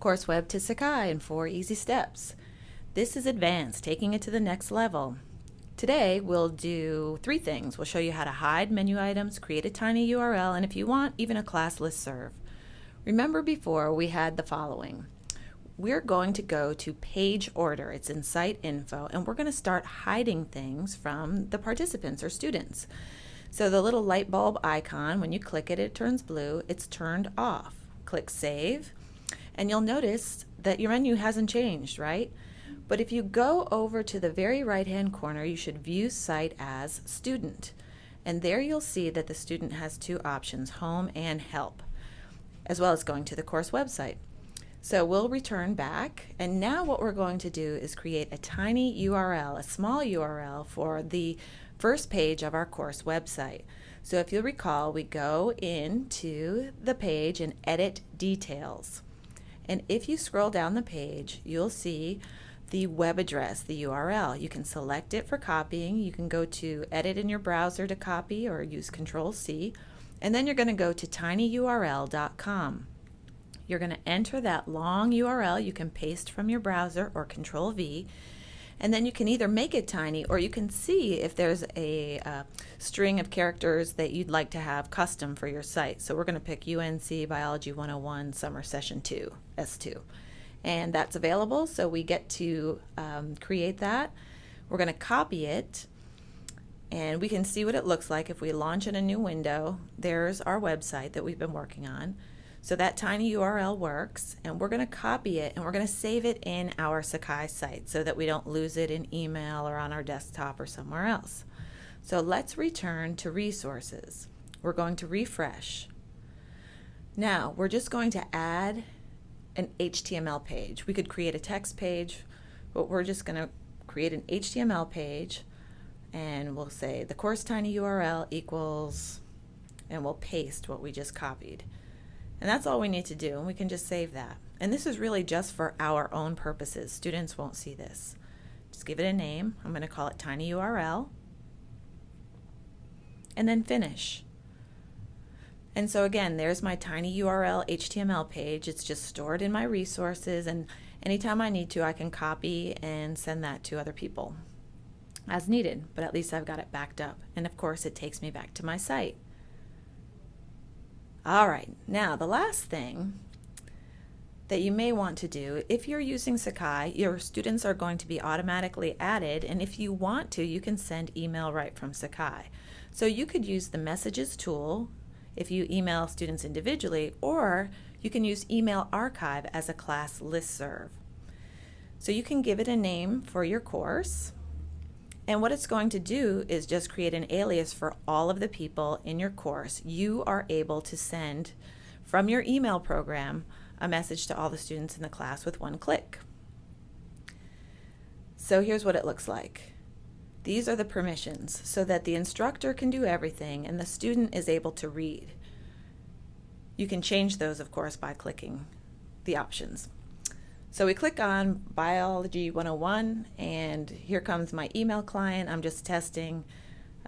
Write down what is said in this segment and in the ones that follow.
Course Web to Sakai in four easy steps. This is advanced, taking it to the next level. Today we'll do three things. We'll show you how to hide menu items, create a tiny URL, and if you want, even a class listserv. Remember before we had the following. We're going to go to page order. It's in site info, and we're going to start hiding things from the participants or students. So the little light bulb icon, when you click it, it turns blue. It's turned off. Click Save and you'll notice that your menu hasn't changed, right? But if you go over to the very right hand corner, you should view site as student. And there you'll see that the student has two options, home and help, as well as going to the course website. So we'll return back and now what we're going to do is create a tiny URL, a small URL for the first page of our course website. So if you'll recall, we go into the page and edit details. And if you scroll down the page, you'll see the web address, the URL. You can select it for copying. You can go to edit in your browser to copy or use Control C. And then you're going to go to tinyurl.com. You're going to enter that long URL. You can paste from your browser or Control V and then you can either make it tiny or you can see if there's a uh, string of characters that you'd like to have custom for your site. So we're going to pick UNC Biology 101 Summer Session 2, S2. And that's available, so we get to um, create that. We're going to copy it and we can see what it looks like if we launch in a new window. There's our website that we've been working on. So that tiny URL works and we're going to copy it and we're going to save it in our Sakai site so that we don't lose it in email or on our desktop or somewhere else. So let's return to resources. We're going to refresh. Now we're just going to add an HTML page. We could create a text page, but we're just going to create an HTML page and we'll say the course tiny URL equals and we'll paste what we just copied. And that's all we need to do, and we can just save that. And this is really just for our own purposes. Students won't see this. Just give it a name. I'm going to call it tiny URL. And then finish. And so again, there's my tiny URL HTML page. It's just stored in my resources, and anytime I need to, I can copy and send that to other people as needed, but at least I've got it backed up. And of course, it takes me back to my site. All right, now the last thing that you may want to do, if you're using Sakai, your students are going to be automatically added, and if you want to, you can send email right from Sakai. So you could use the messages tool if you email students individually, or you can use email archive as a class listserv. So you can give it a name for your course, and what it's going to do is just create an alias for all of the people in your course. You are able to send from your email program a message to all the students in the class with one click. So here's what it looks like. These are the permissions so that the instructor can do everything and the student is able to read. You can change those, of course, by clicking the options. So we click on Biology 101 and here comes my email client. I'm just testing.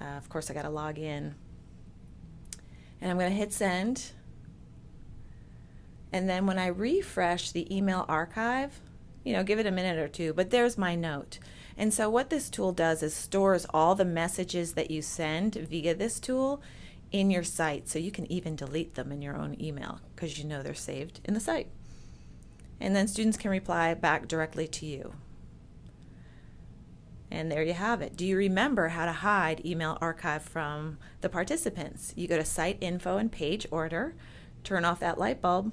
Uh, of course I got to log in. And I'm going to hit send. And then when I refresh the email archive, you know, give it a minute or two, but there's my note. And so what this tool does is stores all the messages that you send via this tool in your site so you can even delete them in your own email because you know they're saved in the site and then students can reply back directly to you. And there you have it. Do you remember how to hide email archive from the participants? You go to site info and page order, turn off that light bulb.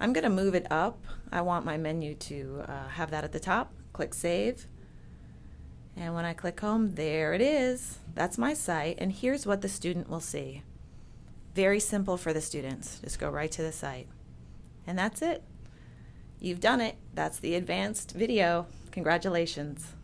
I'm going to move it up. I want my menu to uh, have that at the top. Click save. And when I click home, there it is. That's my site. And here's what the student will see. Very simple for the students. Just go right to the site. And that's it. You've done it. That's the advanced video. Congratulations.